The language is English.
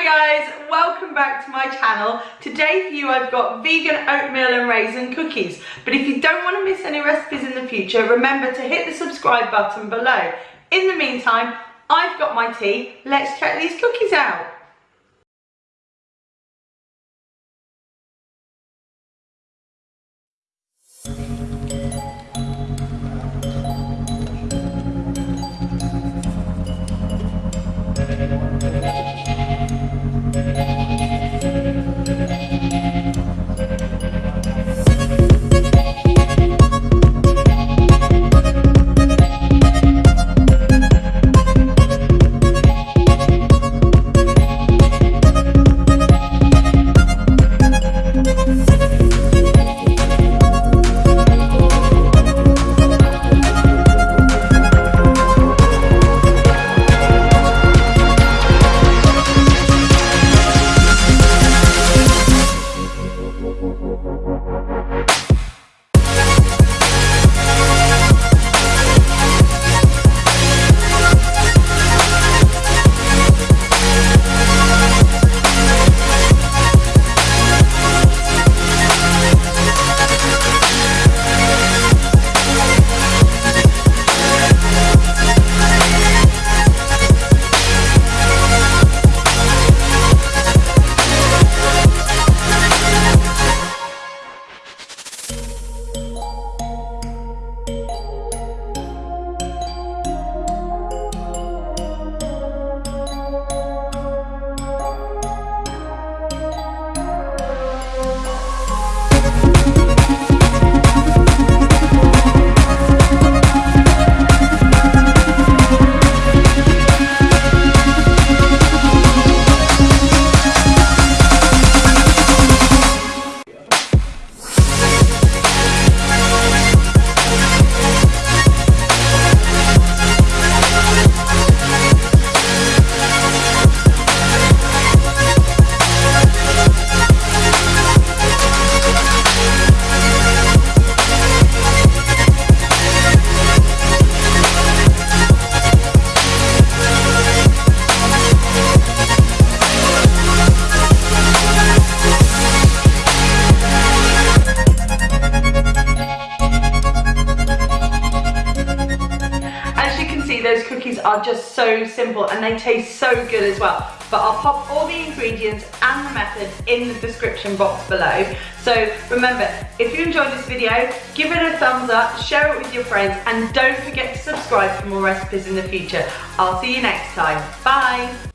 Hi guys, welcome back to my channel. Today for you I've got vegan oatmeal and raisin cookies. But if you don't want to miss any recipes in the future, remember to hit the subscribe button below. In the meantime, I've got my tea. Let's check these cookies out. See those cookies are just so simple and they taste so good as well. But I'll pop all the ingredients and the methods in the description box below. So remember, if you enjoyed this video, give it a thumbs up, share it with your friends, and don't forget to subscribe for more recipes in the future. I'll see you next time. Bye.